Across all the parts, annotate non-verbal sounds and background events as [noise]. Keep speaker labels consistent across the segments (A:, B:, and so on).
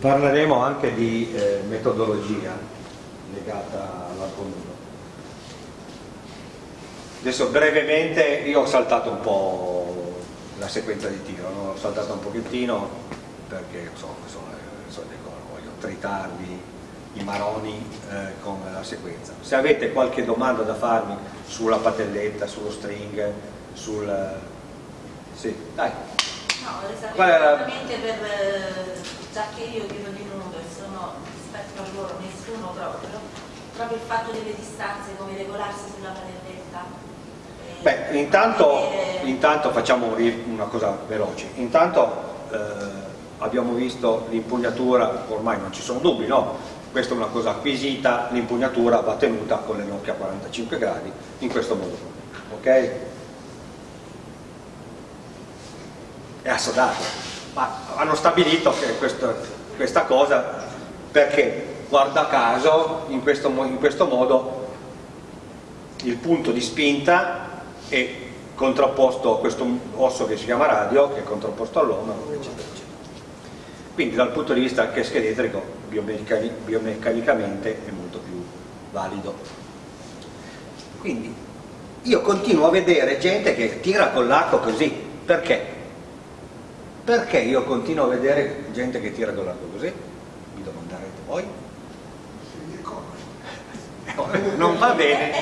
A: parleremo anche di eh, metodologia legata all'arco nudo. Adesso brevemente io ho saltato un po' la sequenza di tiro, no? ho saltato un pochettino perché so, so, so, voglio tritarvi i maroni eh, con la sequenza. Se avete qualche domanda da farmi sulla patelletta, sullo string, sul... Sì, dai.
B: No, esattamente per, eh, già che io tiro di nudo e sono rispetto a loro nessuno proprio, proprio il fatto delle distanze, come regolarsi sulla patelletta.
A: Eh, Beh, intanto, intanto, facciamo una cosa veloce. Intanto eh, abbiamo visto l'impugnatura, ormai non ci sono dubbi, no? questa è una cosa acquisita, l'impugnatura va tenuta con le nocche a 45 gradi in questo modo, ok? È assodato, ma hanno stabilito che questo, questa cosa perché guarda caso in questo, in questo modo il punto di spinta è contrapposto a questo osso che si chiama radio, che è contrapposto all'omero, eccetera, eccetera. Quindi dal punto di vista anche scheletrico, biomeccanicamente è molto più valido. Quindi io continuo a vedere gente che tira con l'arco così, perché? Perché io continuo a vedere gente che tira con l'arco così? Mi domanderete voi? [laughs] Non va bene.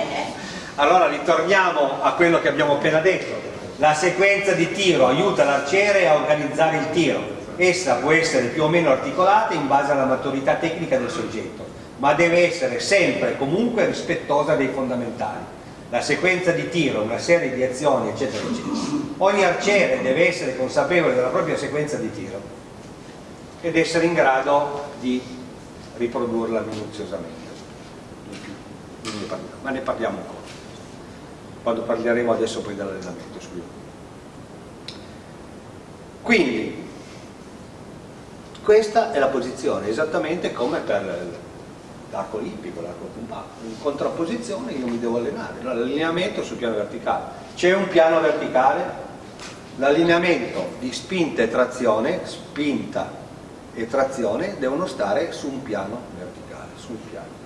A: Allora ritorniamo a quello che abbiamo appena detto. La sequenza di tiro aiuta l'arciere a organizzare il tiro essa può essere più o meno articolata in base alla maturità tecnica del soggetto, ma deve essere sempre e comunque rispettosa dei fondamentali. La sequenza di tiro, una serie di azioni, eccetera, eccetera. Ogni arciere deve essere consapevole della propria sequenza di tiro ed essere in grado di riprodurla minuziosamente. Ma ne parliamo ancora, quando parleremo adesso poi dell'allenamento. Quindi, questa è la posizione, esattamente come per l'arco olimpico, l'arco compatto. In contrapposizione io mi devo allenare, l'allineamento sul piano verticale. C'è un piano verticale, l'allineamento di spinta e trazione, spinta e trazione devono stare su un piano verticale, sul piano.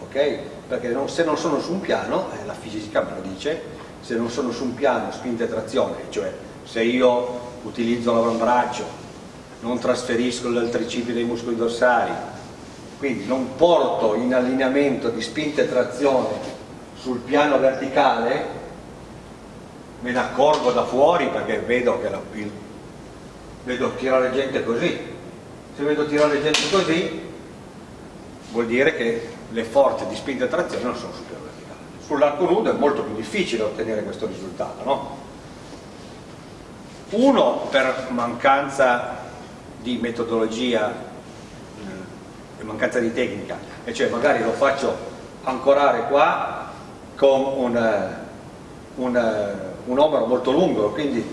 A: Ok? Perché non, se non sono su un piano, eh, la fisica me lo dice, se non sono su un piano spinta e trazione, cioè se io utilizzo l'avambraccio, non trasferisco il tricipite dei muscoli dorsali, quindi non porto in allineamento di spinta e trazione sul piano verticale, me ne accorgo da fuori perché vedo che la, il, vedo tirare gente così. Se vedo tirare gente così, vuol dire che le forze di spinta e trazione non sono sul piano verticale. Sull'arco nudo è molto più difficile ottenere questo risultato, no? uno per mancanza di metodologia e mancanza di tecnica e cioè magari lo faccio ancorare qua con un, un, un omero molto lungo quindi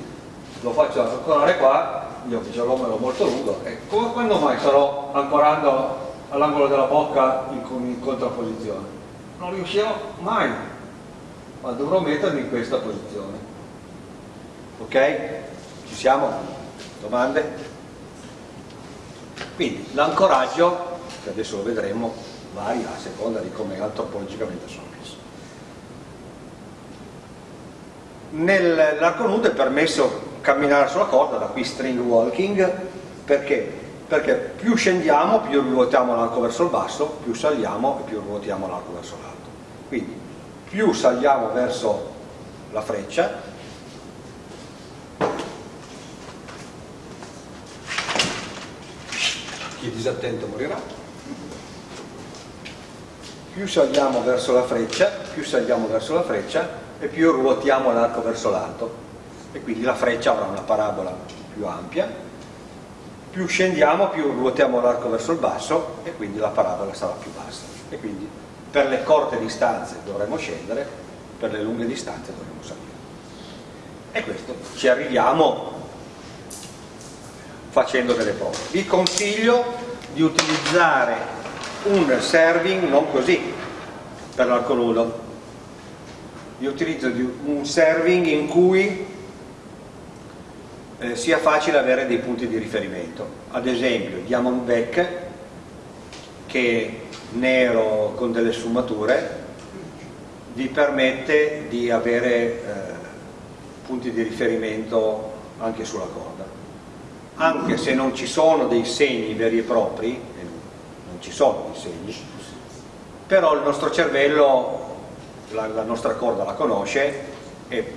A: lo faccio ancorare qua io ho l'omero molto lungo e quando mai sarò ancorando all'angolo della bocca in, in contrapposizione? non riuscirò mai ma dovrò mettermi in questa posizione ok? Ci siamo? Domande? Quindi l'ancoraggio, che adesso lo vedremo, varia a seconda di come antropologicamente sono messo. Nell'arco nudo è permesso camminare sulla corda, da qui string walking, perché? Perché più scendiamo, più ruotiamo l'arco verso il basso, più saliamo e più ruotiamo l'arco verso l'alto. Quindi più saliamo verso la freccia, chi disattento morirà. Più saliamo verso la freccia, più saliamo verso la freccia e più ruotiamo l'arco verso l'alto e quindi la freccia avrà una parabola più ampia. Più scendiamo, più ruotiamo l'arco verso il basso e quindi la parabola sarà più bassa. E quindi per le corte distanze dovremo scendere, per le lunghe distanze dovremo salire. E questo ci arriviamo facendo delle prove. Vi consiglio di utilizzare un serving non così per l'arco nudo. Vi utilizzo un serving in cui eh, sia facile avere dei punti di riferimento. Ad esempio Diamondback, che è nero con delle sfumature, vi permette di avere eh, punti di riferimento anche sulla corda. Anche se non ci sono dei segni veri e propri, non ci sono dei segni, però il nostro cervello, la, la nostra corda la conosce e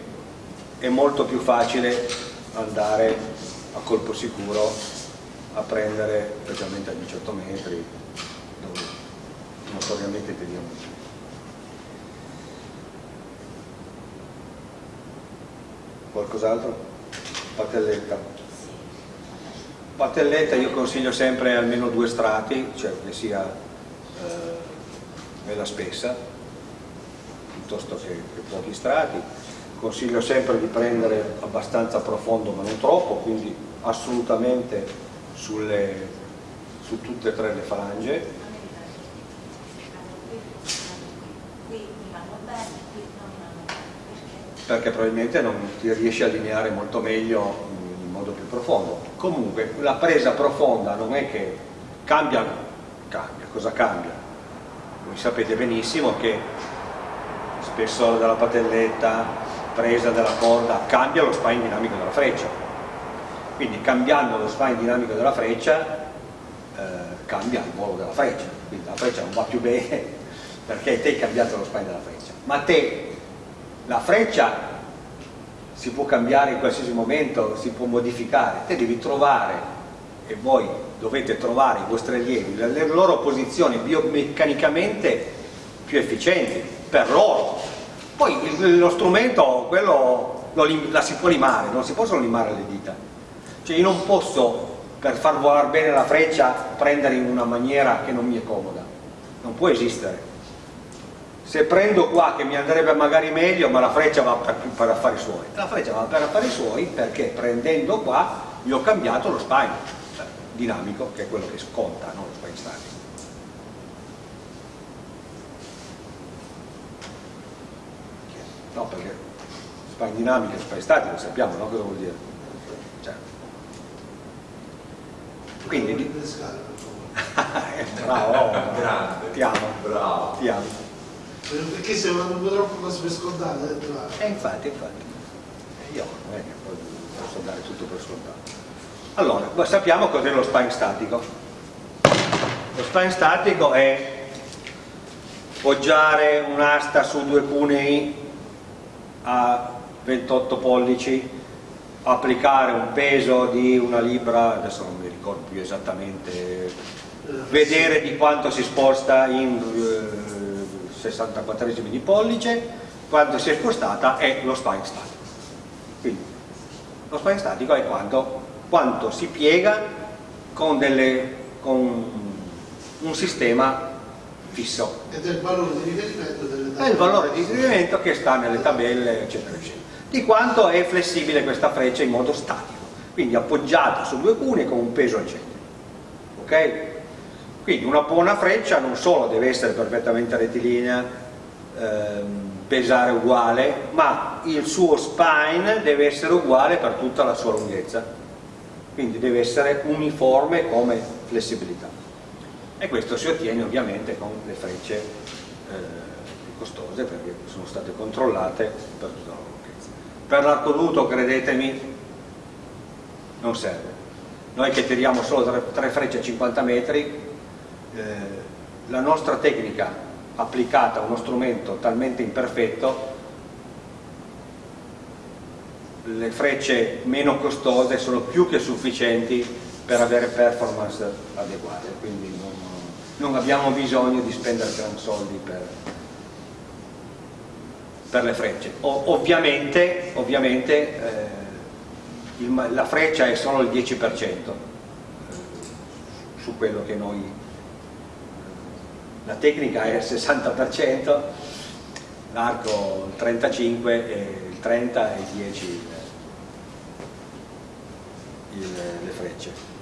A: è molto più facile andare a colpo sicuro a prendere, specialmente a 18 metri, dove notoriamente teniamo Qualcos'altro? Patelletta. Patelletta io consiglio sempre almeno due strati, cioè che sia eh, bella spessa, piuttosto che, che pochi strati. Consiglio sempre di prendere abbastanza profondo ma non troppo, quindi assolutamente sulle, su tutte e tre le falange perché probabilmente non ti riesci a allineare molto meglio in modo più profondo. Comunque la presa profonda non è che cambia, cambia, cosa cambia? Voi sapete benissimo che spessore della patelletta, presa della corda, cambia lo spine dinamico della freccia. Quindi cambiando lo spine dinamico della freccia eh, cambia il volo della freccia, quindi la freccia non va più bene [laughs] perché te hai cambiato lo spine della freccia, ma te la freccia si può cambiare in qualsiasi momento, si può modificare, te devi trovare e voi dovete trovare i vostri allievi le loro posizioni biomeccanicamente più efficienti per loro. Poi lo strumento, quello lo, la si può limare, non si possono limare le dita. Cioè io non posso, per far volare bene la freccia, prendere in una maniera che non mi è comoda. Non può esistere se prendo qua che mi andrebbe magari meglio ma la freccia va per, per affari suoi. La freccia va per affari suoi perché prendendo qua gli ho cambiato lo spine cioè, dinamico che è quello che sconta no? lo spine statico no perché spine dinamico e spine statico sappiamo no? cosa vuol dire? Cioè. quindi [laughs] bravo [laughs]
C: grande.
A: ti amo.
C: Bravo.
A: Ti amo
D: perché se non troppo cose per scontate
A: e eh, infatti infatti. Io non è che poi posso dare tutto per scontato. Allora sappiamo cos'è lo spine statico. Lo spine statico è poggiare un'asta su due cunei a 28 pollici applicare un peso di una libra adesso non mi ricordo più esattamente eh, vedere di quanto si sposta in eh, 64 di pollice, quando si è spostata è lo spine statico. Quindi lo spine statico è quanto, quanto si piega con, delle, con, un sistema fisso.
D: Ed è il valore di riferimento delle tabelle.
A: È il valore di riferimento che sta nelle tabelle, eccetera, eccetera. Di quanto è flessibile questa freccia in modo statico, quindi appoggiata su due cune con un peso al centro. Quindi una buona freccia non solo deve essere perfettamente rettilinea, ehm, pesare uguale, ma il suo spine deve essere uguale per tutta la sua lunghezza. Quindi deve essere uniforme come flessibilità. E questo si ottiene ovviamente con le frecce eh, costose perché sono state controllate per tutta la lunghezza. Per l'arco nudo, credetemi, non serve. Noi che tiriamo solo tre frecce a 50 metri eh, la nostra tecnica applicata a uno strumento talmente imperfetto le frecce meno costose sono più che sufficienti per avere performance adeguate. Quindi non, non abbiamo bisogno di spendere gran soldi per, per le frecce. O, ovviamente, ovviamente eh, il, la freccia è solo il 10% eh, su quello che noi la tecnica è il 60%, l'arco il 35% e il 30% e il 10% il, le frecce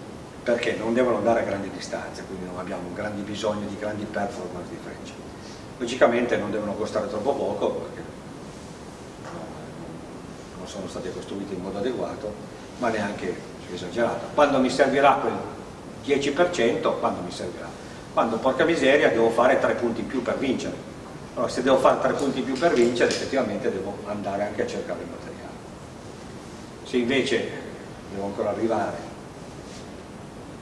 A: perché non devono andare a grandi distanze quindi non abbiamo grandi bisogni di grandi performance di frecce logicamente non devono costare troppo poco perché non sono state costruite in modo adeguato ma neanche esagerato. Quando mi servirà quel 10%, quando mi servirà? Quando porca miseria devo fare tre punti in più per vincere. Allora se devo fare tre punti in più per vincere effettivamente devo andare anche a cercare il materiale. Se invece devo ancora arrivare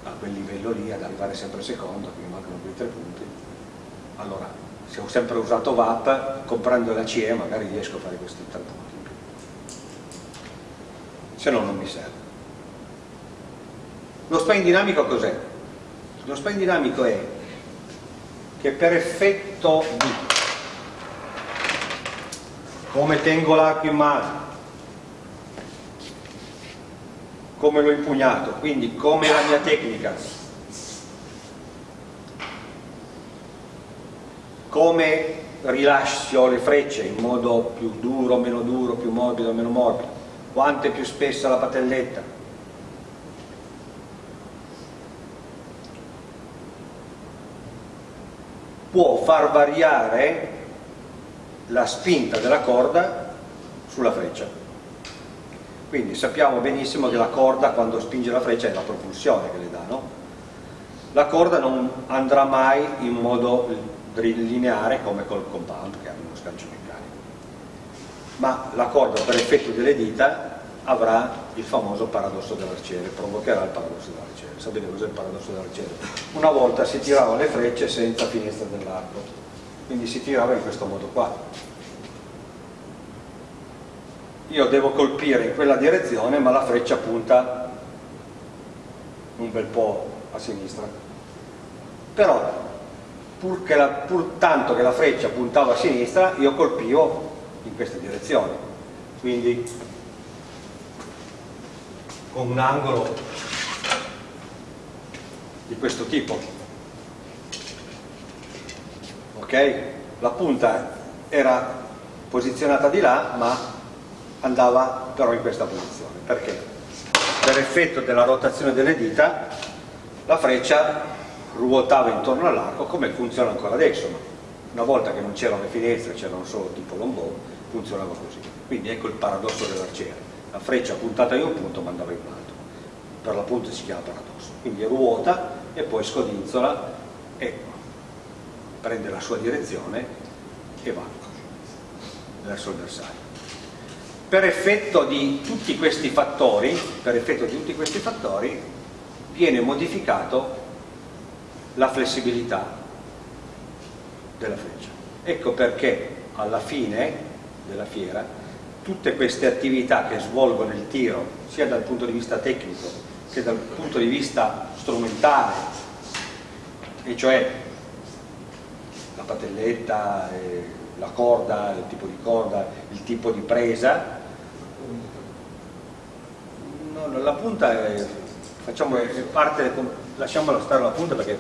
A: a quel livello lì, ad arrivare sempre secondo, che mi mancano quei tre punti, allora se ho sempre usato VAP, comprando la CE magari riesco a fare questi tre punti in più. Se no non mi serve. Lo spine dinamico cos'è? Lo spine dinamico è che per effetto di come tengo l'arco in mano, come l'ho impugnato, quindi come la mia tecnica, come rilascio le frecce in modo più duro, meno duro, più morbido, meno morbido, quanto è più spessa la patelletta, può far variare la spinta della corda sulla freccia. Quindi sappiamo benissimo che la corda quando spinge la freccia è la propulsione che le dà, no? La corda non andrà mai in modo lineare come col compound che ha uno sgancio meccanico, ma la corda per effetto delle dita avrà il famoso paradosso dell'arciere, provocherà il paradosso dell'arciere. Sapete cos'è il paradosso dell'arciere? Una volta si tiravano le frecce senza finestra dell'arco, quindi si tirava in questo modo qua. Io devo colpire in quella direzione, ma la freccia punta un bel po' a sinistra. Però, pur, la, pur tanto che la freccia puntava a sinistra, io colpivo in questa direzione. Quindi con un angolo di questo tipo ok? la punta era posizionata di là ma andava però in questa posizione perché? per effetto della rotazione delle dita la freccia ruotava intorno all'arco come funziona ancora adesso una volta che non c'erano le finestre c'erano solo tipo lombò funzionava così quindi ecco il paradosso dell'arciere la freccia puntata in un punto mandava in un altro. Per l'appunto si chiama paradosso. Quindi ruota e poi scodinzola e prende la sua direzione e va. Verso il bersaglio. Per effetto di tutti questi fattori tutti questi fattori viene modificato la flessibilità della freccia. Ecco perché alla fine della fiera tutte queste attività che svolgono il tiro sia dal punto di vista tecnico che dal punto di vista strumentale e cioè la patelletta, eh, la corda, il tipo di corda, il tipo di presa la punta è, facciamo, è parte, lasciamola stare la punta perché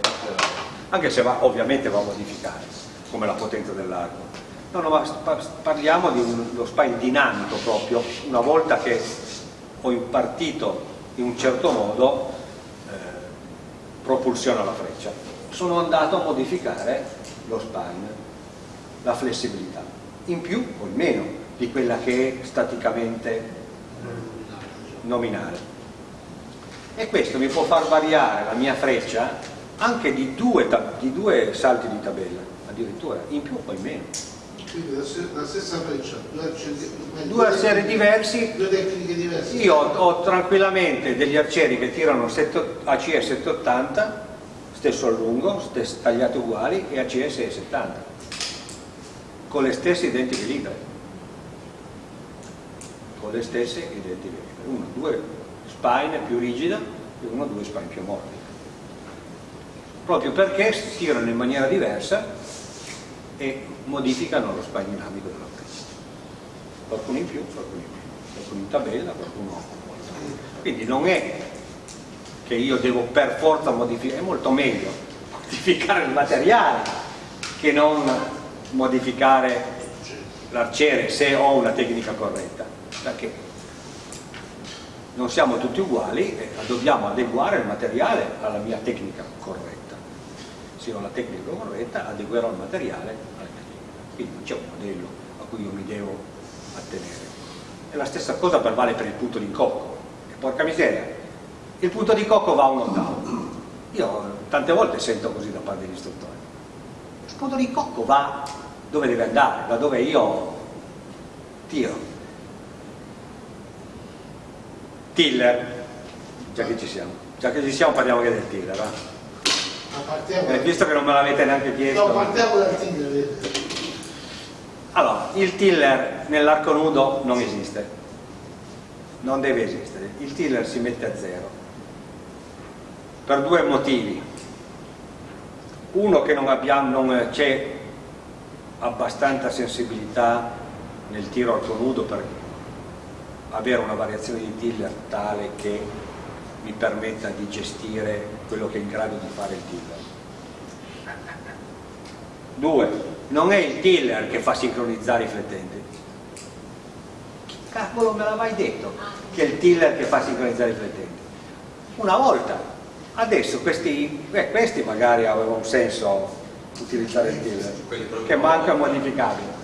A: anche se va, ovviamente va a modificare come la potenza dell'arco No, no, parliamo di uno spine dinamico proprio, una volta che ho impartito in un certo modo eh, propulsione alla freccia. Sono andato a modificare lo spine, la flessibilità, in più o in meno di quella che è staticamente nominale. E questo mi può far variare la mia freccia anche di due, di due salti di tabella, addirittura, in più o in meno.
D: Quindi la stessa freccia, due arcieri,
A: due arcieri diversi,
D: due tecniche diverse.
A: Io ho, ho, tranquillamente degli arcieri che tirano ACE 780, stesso allungo, stesso, tagliati uguali, e ACE 670, con le stesse identiche libre. Con le stesse identiche libre. Uno, due spine più rigida e uno, due spine più morbide. Proprio perché si tirano in maniera diversa e modificano lo spine dinamico freccia. Qualcuno in più, qualcuno in meno, qualcuno in tabella, qualcuno Quindi non è che io devo per forza modificare, è molto meglio modificare il materiale che non modificare l'arciere se ho una tecnica corretta, perché non siamo tutti uguali e dobbiamo adeguare il materiale alla mia tecnica corretta. Se ho la tecnica corretta adeguerò il materiale quindi non c'è un modello a cui io mi devo attenere e la stessa cosa vale per il punto di incocco è porca miseria, il punto di cocco va a un ottavo. Io tante volte sento così da parte degli istruttori. Il punto di cocco va dove deve andare, da dove io tiro. Tiller, già che ci siamo, già che ci siamo parliamo anche del tiller. Eh? Eh, visto che non me l'avete neanche chiesto.
D: No, partiamo dal tiller.
A: Allora, il tiller nell'arco nudo non esiste, non deve esistere. Il tiller si mette a zero per due motivi. Uno che non, non c'è abbastanza sensibilità nel tiro arco nudo per avere una variazione di tiller tale che mi permetta di gestire quello che è in grado di fare il tiller. Due, non è il tiller che fa sincronizzare i flettenti. Cavolo me l'ha mai detto che è il tiller che fa sincronizzare i flettenti? Una volta, adesso questi, beh, questi magari avevano un senso utilizzare il tiller, che manca modificabile.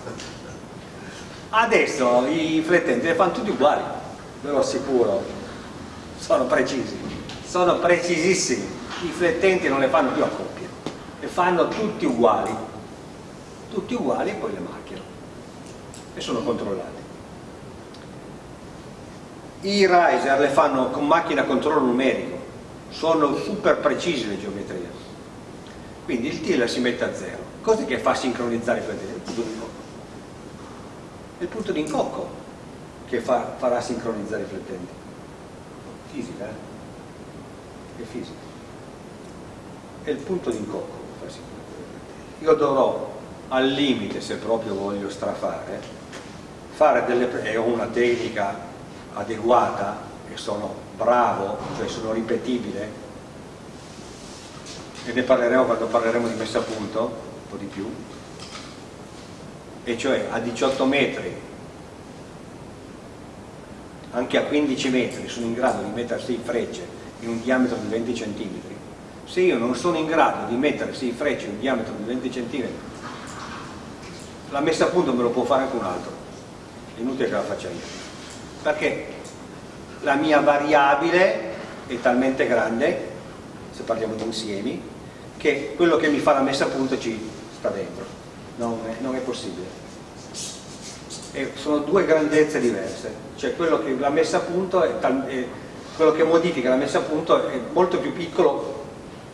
A: Adesso i flettenti le fanno tutti uguali, ve lo assicuro, sono precisi, sono precisissimi, i flettenti non le fanno più a coppie, le fanno tutti uguali, tutti uguali e poi le macchiano e sono controllati. I riser le fanno con macchina a controllo numerico, sono super precisi le geometrie, quindi il tiller si mette a zero, cosa che fa sincronizzare i flettenti? Il punto di incocco. È il punto di incocco che fa, farà sincronizzare i flettenti fisica, eh? è fisica. È il punto d'incocco Io dovrò al limite, se proprio voglio strafare, fare delle, e una tecnica adeguata e sono bravo, cioè sono ripetibile, e ne parleremo quando parleremo di messa a punto, un po' di più, e cioè a 18 metri anche a 15 metri sono in grado di mettere 6 frecce in un diametro di 20 cm, se io non sono in grado di mettere 6 frecce in un diametro di 20 cm, la messa a punto me lo può fare anche un altro, è inutile che la faccia io, perché la mia variabile è talmente grande, se parliamo di insiemi, che quello che mi fa la messa a punto ci sta dentro, non è, non è possibile. E sono due grandezze diverse, cioè quello che è, è, quello che modifica la messa a punto è molto più piccolo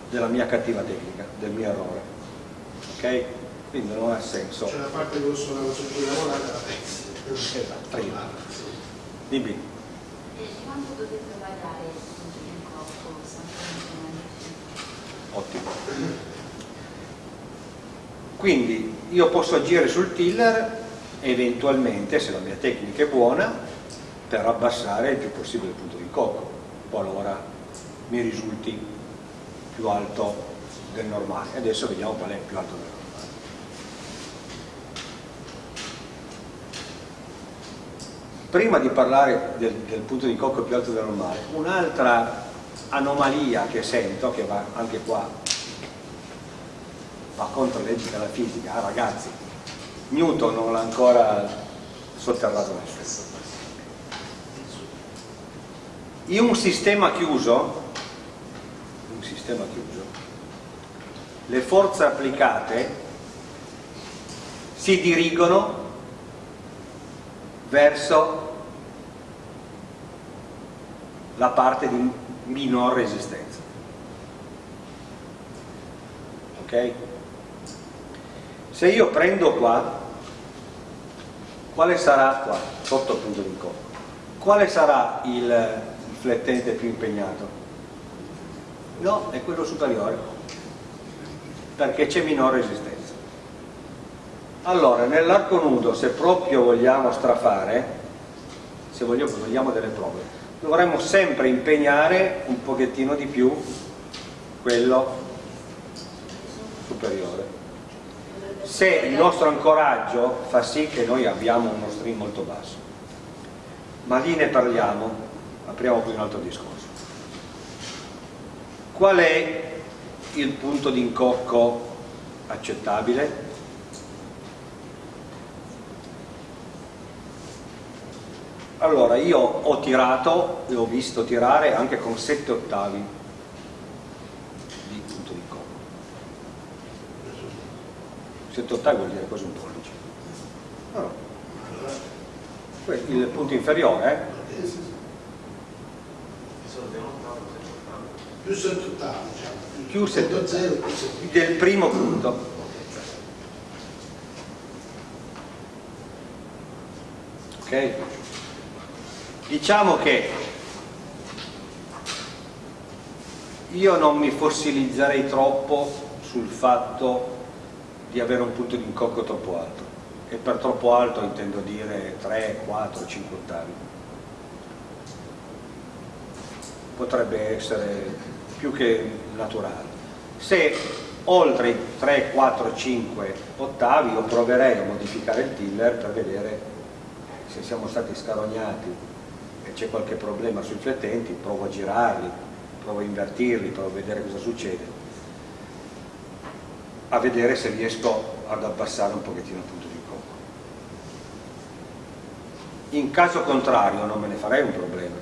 A: della mia cattiva tecnica, del mio errore. Ok? Quindi non ha senso.
D: C'è la parte che posso lavorare la pezzi.
A: Esatto, prima. Dimmi.
B: Quanto dovete variare il corpo
A: Ottimo. Quindi io posso agire sul tiller eventualmente, se la mia tecnica è buona, per abbassare il più possibile il punto di cocco, qualora mi risulti più alto del normale. Adesso vediamo qual è il più alto del normale. Prima di parlare del, del punto di cocco più alto del normale, un'altra anomalia che sento, che va anche qua, va contro le leggi della fisica, ah ragazzi, Newton non l'ha ancora sotterrato nel stesso. In un sistema chiuso, un sistema chiuso, le forze applicate si dirigono verso la parte di minor resistenza. Ok? Se io prendo qua, quale sarà qua, sotto il punto di incontro? Quale sarà il, flettente più impegnato? No, è quello superiore, perché c'è minore resistenza. Allora, nell'arco nudo, se proprio vogliamo strafare, se vogliamo, vogliamo delle prove, dovremmo sempre impegnare un pochettino di più quello superiore se il nostro ancoraggio fa sì che noi abbiamo uno stream molto basso. Ma lì ne parliamo, apriamo qui un altro discorso. Qual è il punto di incocco accettabile? Allora io ho tirato e ho visto tirare anche con 7 ottavi di punto di incontro 7 ottavi vuol dire quasi un pollice allora, il punto inferiore eh?
D: Più 7 ottavi, diciamo.
A: Più sette
D: Punto
A: ottavi. del primo punto ok diciamo che io non mi fossilizzerei troppo sul fatto di avere un punto di incocco troppo alto. E per troppo alto intendo dire 3, 4, 5 ottavi. Potrebbe essere più che naturale. Se oltre i 3, 4, 5 ottavi io proverei a modificare il tiller per vedere se siamo stati scarognati c'è qualche problema sui flettenti, provo a girarli, provo a invertirli, provo a vedere cosa succede, a vedere se riesco ad abbassare un pochettino il punto di incontro. In caso contrario non me ne farei un problema,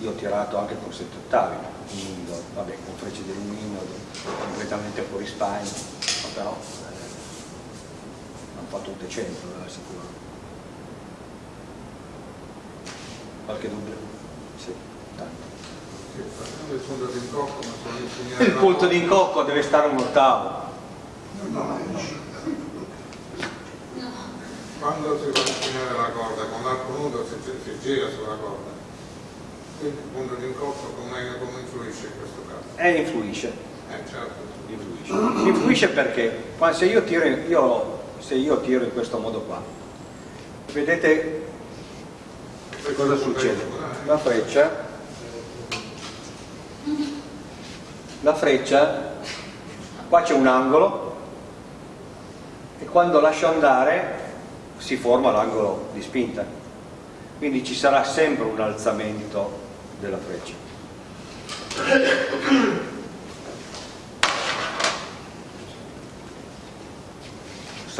A: io ho tirato anche con 7 ottavi, indoor, vabbè con frecce dell'indoor, completamente fuori ma però eh, hanno fatto un decento, eh, sicuro. Qualche dubbio? Sì, tanto.
C: Il punto di incocco,
A: Il punto deve stare un ottavo.
C: Quando si va a insegnare la corda con l'arco nudo si, si gira sulla corda. Quindi il punto di incocco come, come influisce in questo caso?
A: E influisce.
C: Eh certo.
A: Influisce, influisce perché se io, tiro, io- se io tiro in questo modo qua, vedete cosa succede? La freccia, la freccia, qua c'è un angolo. E quando lascio andare si forma l'angolo di spinta, quindi ci sarà sempre un alzamento della freccia.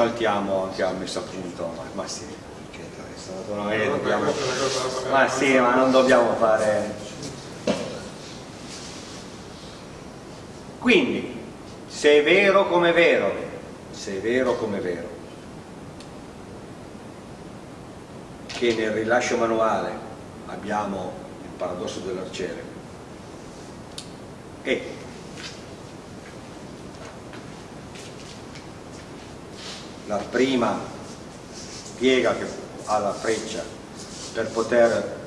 A: saltiamo anche a messa a punto, ma, ma sì, che dobbiamo- ma sì, ma non dobbiamo fare... Quindi, se è vero come è vero, se è vero come è vero, che nel rilascio manuale abbiamo il paradosso dell'arciere e la prima piega che ha la freccia per poter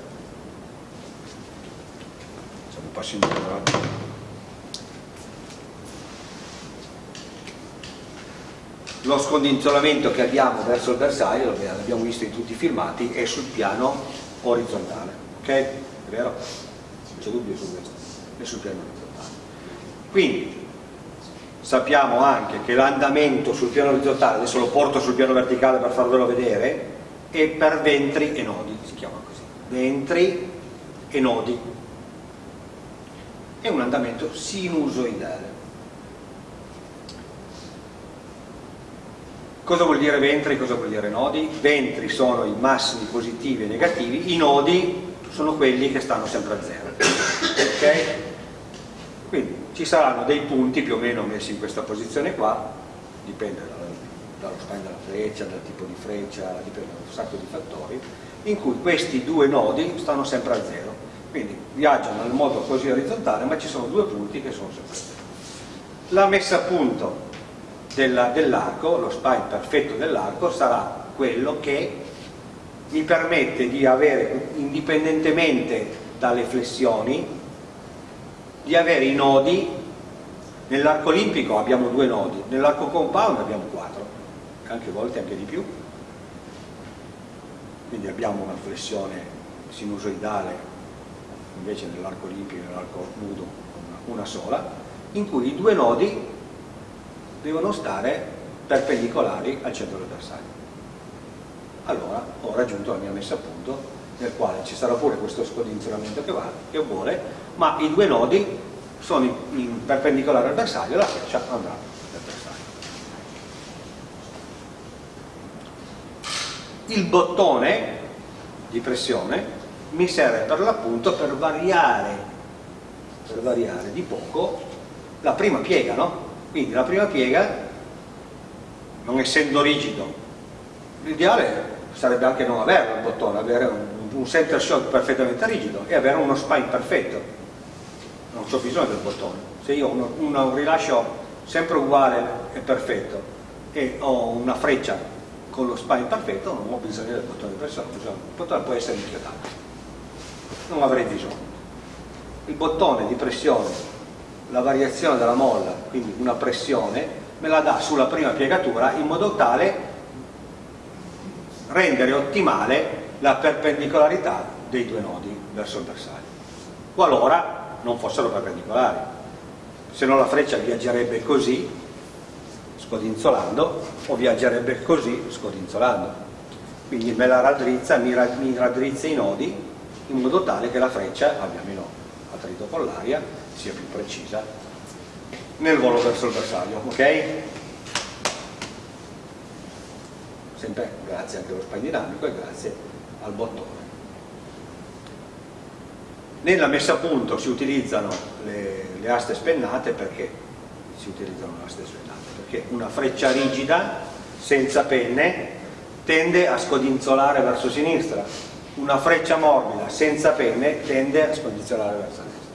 A: facciamo un passo indietro eh. lo scondizionamento che abbiamo verso il bersaglio l'abbiamo visto in tutti i filmati è sul piano orizzontale ok? è vero? non c'è dubbio su questo è sul piano orizzontale quindi sappiamo anche che l'andamento sul piano orizzontale, adesso lo porto sul piano verticale per farvelo vedere, è per ventri e nodi, si chiama così, ventri e nodi. È un andamento sinusoidale. Cosa vuol dire ventri? Cosa vuol dire nodi? Ventri sono i massimi positivi e negativi, i nodi sono quelli che stanno sempre a zero. Ok? Quindi ci saranno dei punti più o meno messi in questa posizione qua, dipende dalla- dallo spine della freccia, dal tipo di freccia, dipende da un sacco di fattori, in cui questi due nodi stanno sempre a zero. Quindi viaggiano nel modo così orizzontale, ma ci sono due punti che sono sempre a zero. La messa a punto della- dell'arco, lo spine perfetto dell'arco, sarà quello che mi permette di avere, indipendentemente dalle flessioni, di avere i nodi, nell'arco olimpico abbiamo due nodi, nell'arco compound abbiamo quattro, anche volte anche di più, quindi abbiamo una flessione sinusoidale, invece nell'arco olimpico e nell'arco nudo una, sola, in cui i due nodi devono stare perpendicolari al centro del bersaglio. Allora ho raggiunto la mia messa a punto nel quale ci sarà pure questo scodinzionamento che, va, che vuole, ma i due nodi sono in perpendicolare al bersaglio e la freccia andrà nel bersaglio. Il bottone di pressione mi serve per l'appunto per variare, per variare di poco la prima piega, no? Quindi la prima piega, non essendo rigido, l'ideale sarebbe anche non averlo il bottone, avere un, un center shock perfettamente rigido e avere uno spine perfetto. Non ho bisogno del bottone. Se io ho un rilascio sempre uguale e perfetto e ho una freccia con lo spine perfetto non ho bisogno del bottone di pressione, il bottone può essere inchiodato, non avrei bisogno. Il bottone di pressione, la variazione della molla, quindi una pressione, me la dà sulla prima piegatura in modo tale rendere ottimale la perpendicolarità dei due nodi verso il bersaglio, qualora non fossero perpendicolari, se no la freccia viaggerebbe così scodinzolando o viaggerebbe così scodinzolando quindi me la raddrizza, mi, raddrizza i nodi in modo tale che la freccia abbia meno attrito con l'aria sia più precisa nel volo verso il bersaglio ok? sempre grazie anche allo spine dinamico e grazie al bottone nella messa a punto si utilizzano le, le aste spennate perché si utilizzano le aste spennate perché una freccia rigida senza penne tende a scodinzolare verso sinistra. Una freccia morbida senza penne tende a scodinzolare verso destra.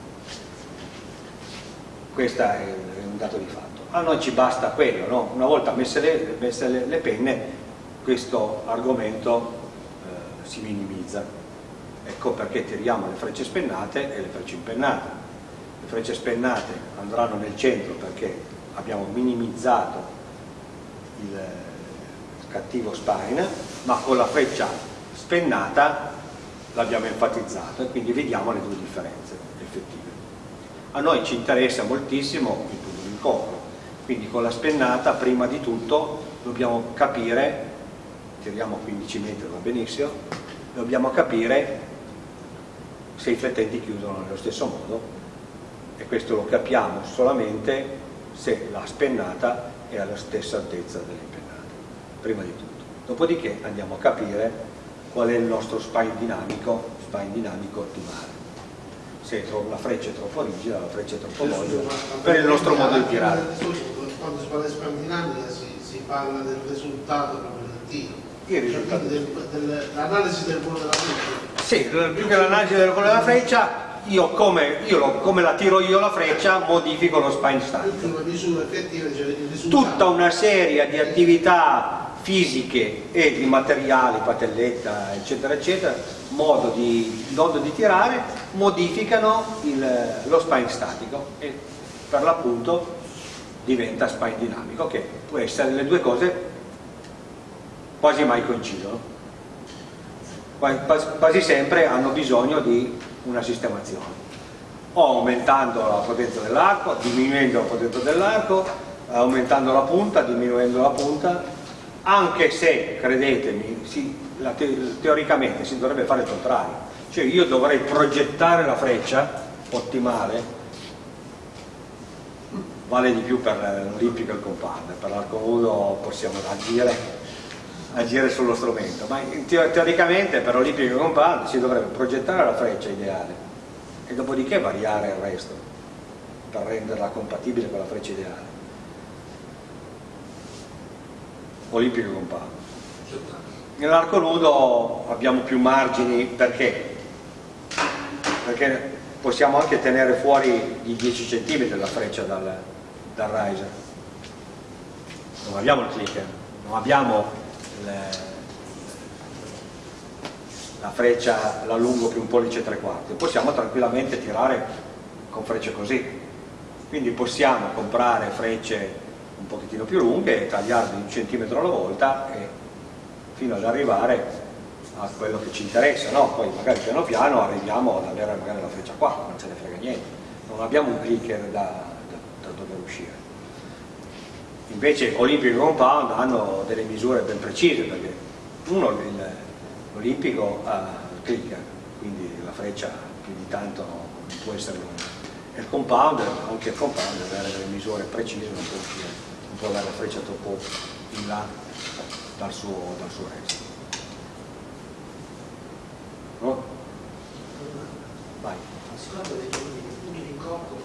A: Questo è un dato di fatto. A noi ci basta quello no? una volta messe le, messe le, le penne questo argomento eh, si minimizza. Ecco perché tiriamo le frecce spennate e le frecce impennate frecce spennate andranno nel centro perché abbiamo minimizzato il cattivo spine ma con la freccia spennata l'abbiamo enfatizzato e quindi vediamo le due differenze effettive. A noi ci interessa moltissimo il punto di incontro. Quindi con la spennata prima di tutto dobbiamo capire tiriamo 15 metri va benissimo dobbiamo capire se i flettenti chiudono nello stesso modo e questo lo capiamo solamente se la spennata è alla stessa altezza dell'impennata, prima di tutto. Dopodiché andiamo a capire qual è il nostro spine dinamico, spine dinamico ottimale. Se la freccia è troppo rigida, la freccia è troppo morbida, per il nostro modo di tirare.
D: Quando si parla di spine dinamica si, si parla del risultato proprio del tiro. L'analisi del volo della freccia?
A: Sì, più che l'analisi del volo della freccia io come, io lo, come, la tiro io la freccia modifico lo spine style tutta una serie di attività fisiche e di materiali, patelletta eccetera eccetera modo di, modo di tirare modificano il, lo spine statico e per l'appunto diventa spine dinamico che può essere le due cose quasi mai coincidono. Quasi sempre hanno bisogno di una sistemazione. O aumentando la potenza dell'arco, diminuendo la potenza dell'arco, aumentando la punta, diminuendo la punta, anche se, credetemi, si, te teoricamente si dovrebbe fare il contrario, cioè io dovrei progettare la freccia ottimale, vale di più per l'olimpico e il compound, per l'arco nudo possiamo agire agire sullo strumento, ma teoricamente per l'Olimpico Compound si dovrebbe progettare la freccia ideale e dopodiché variare il resto per renderla compatibile con la freccia ideale. Olimpico Compound. Nell'arco nudo abbiamo più margini perché? Perché possiamo anche tenere fuori i 10 cm la freccia dal, dal riser. Non abbiamo il clicker, non abbiamo la freccia la lungo più un pollice e tre quarti. Possiamo tranquillamente tirare con frecce così. Quindi possiamo comprare frecce un pochettino più lunghe tagliarle un centimetro alla volta e fino ad arrivare a quello che ci interessa no? poi magari piano piano arriviamo ad avere magari la freccia qua non ce ne frega niente. Non abbiamo un clicker da, da, da dove uscire invece Olympic Compound hanno delle misure ben precise perché uno l'Olimpico il clicker quindi la freccia più di tanto non può essere lunga. E il compound, anche il compound deve avere delle misure precise non può, uscire, non può avere la freccia troppo in là dal suo, dal suo resto. Vai.
D: Seconda dei punti, punti di incontro